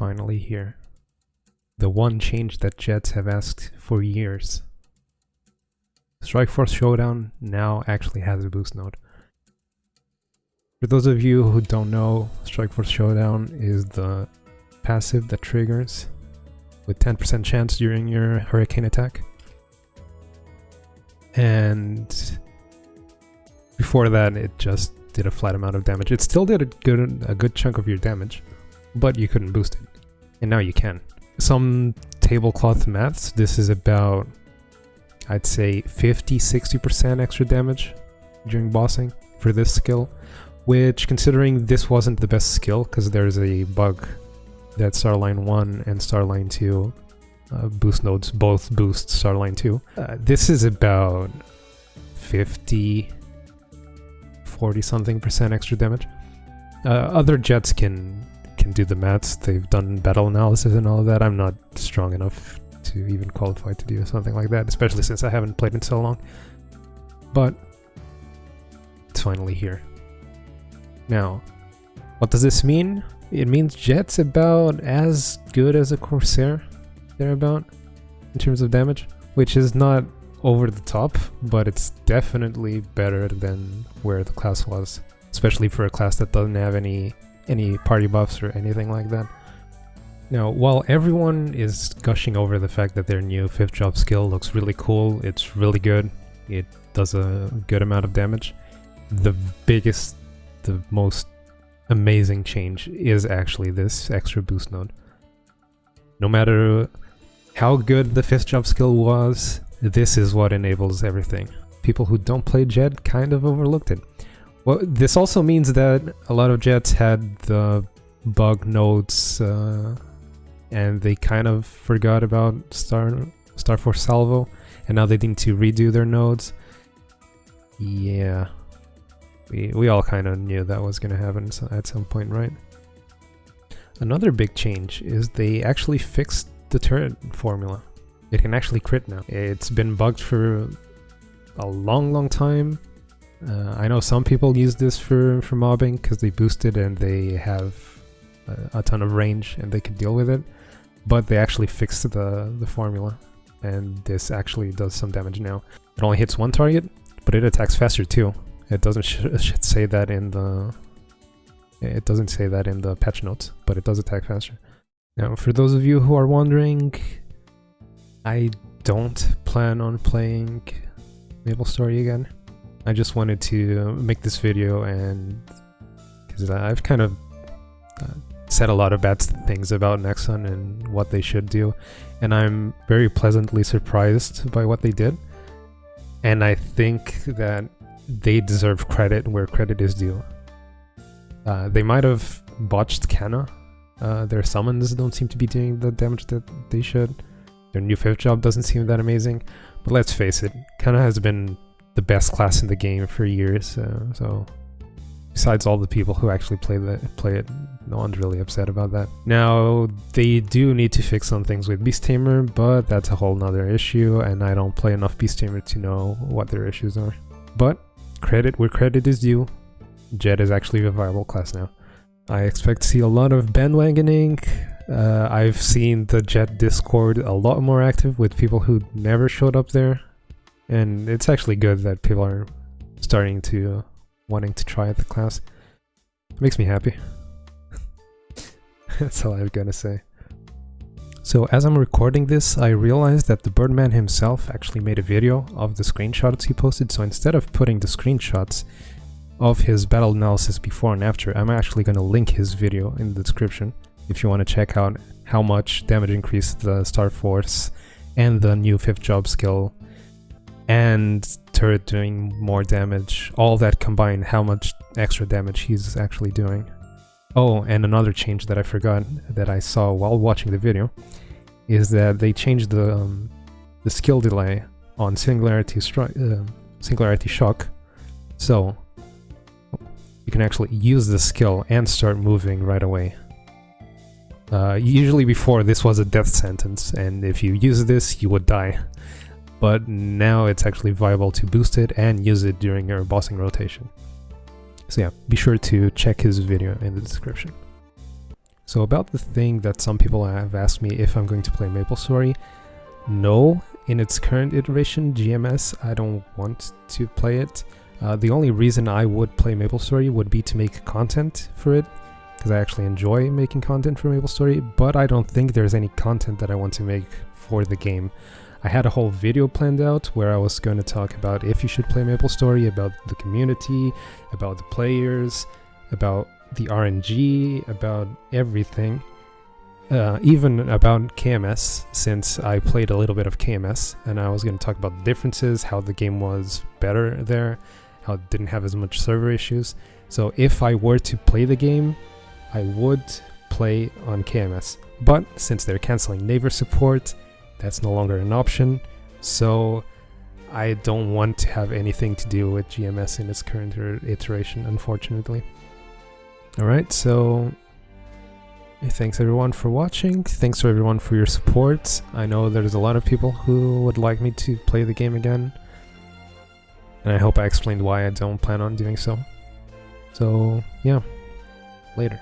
finally here. The one change that Jetts have asked for years. Strike Force Showdown now actually has a boost node. For those of you who don't know, Strike Force Showdown is the passive that triggers with 10% chance during your hurricane attack. And before that, it just did a flat amount of damage. It still did a good a good chunk of your damage, but you couldn't boost it. And now you can. Some tablecloth maths, this is about, I'd say 50-60% extra damage during bossing for this skill, which considering this wasn't the best skill, because there's a bug that Starline 1 and Starline 2 uh, boost nodes both boost Starline 2. Uh, this is about 50, 40 something percent extra damage. Uh, other Jetts can can do the maths. They've done battle analysis and all of that. I'm not strong enough to even qualify to do something like that, especially since I haven't played in so long. But it's finally here. Now, what does this mean? It means Jett's about as good as a Corsair, thereabout, in terms of damage, which is not over the top, but it's definitely better than where the class was, especially for a class that doesn't have any any party buffs or anything like that. Now, while everyone is gushing over the fact that their new 5th job skill looks really cool, it's really good, it does a good amount of damage, the biggest, the most amazing change is actually this extra boost node. No matter how good the 5th job skill was, this is what enables everything. People who don't play Jett kind of overlooked it. Well, this also means that a lot of Jetts had the bug nodes uh, and they kind of forgot about Star Star Force Salvo and now they need to redo their nodes. Yeah, we, we all kind of knew that was going to happen at some point, right? Another big change is they actually fixed the turret formula. It can actually crit now. It's been bugged for a long, long time. Uh, I know some people use this for, for mobbing because they boost it and they have a, a, ton of range and they can deal with it. But they actually fixed the, the formula and this actually does some damage now. It only hits one target, but it attacks faster too. It doesn't say that in the it doesn't say that in the patch notes, but it does attack faster. Now, for those of you who are wondering, I don't plan on playing Maple Story again. I just wanted to make this video and because I've kind of uh, said a lot of bad things about Nexon and what they should do, and I'm very pleasantly surprised by what they did. And I think that they deserve credit where credit is due. Uh, they might have botched Kanna. Uh, their summons don't seem to be doing the damage that they should. Their new fifth job doesn't seem that amazing. But let's face it, Kanna has been the best class in the game for years. Uh, so besides all the people who actually play the play it, no one's really upset about that. Now they do need to fix some things with Beast Tamer, but that's a whole nother issue, and I don't play enough Beast Tamer to know what their issues are. But credit where credit is due, Jett is actually a viable class now. I expect to see a lot of bandwagoning. Uh, I've seen the Jett Discord a lot more active with people who never showed up there. And it's actually good that people are starting to uh, wanting to try the class. It makes me happy. That's all got to say. So as I'm recording this, I realized that the Birdman himself actually made a video of the screenshots he posted, so instead of putting the screenshots of his battle analysis before and after, I'm actually going to link his video in the description if you want to check out how much damage increase the Star Force and the new 5th job skill and turret doing more damage, all that combined, how much extra damage he's actually doing. Oh, and another change that I forgot that I saw while watching the video is that they changed the um, the skill delay on Singularity uh, Singularity Shock, so you can actually use the skill and start moving right away. Uh, usually before this was a death sentence, and if you use this, you would die. But now it's actually viable to boost it and use it during your bossing rotation. So yeah, be sure to check his video in the description. So about the thing that some people have asked me if I'm going to play MapleStory, no, in its current iteration, GMS, I don't want to play it. Uh, the only reason I would play MapleStory would be to make content for it, because I actually enjoy making content for MapleStory, but I don't think there's any content that I want to make for the game. I had a whole video planned out where I was going to talk about if you should play MapleStory, about the community, about the players, about the RNG, about everything. Uh, even about KMS, since I played a little bit of KMS, and I was going to talk about the differences, how the game was better there, how it didn't have as much server issues. So if I were to play the game, I would play on KMS. But since they're canceling Naver support, that's no longer an option. So I don't want to have anything to do with GMS in its current iteration, unfortunately. Alright, so thanks everyone for watching. Thanks to everyone for your support. I know there's a lot of people who would like me to play the game again. And I hope I explained why I don't plan on doing so. So, yeah. Later.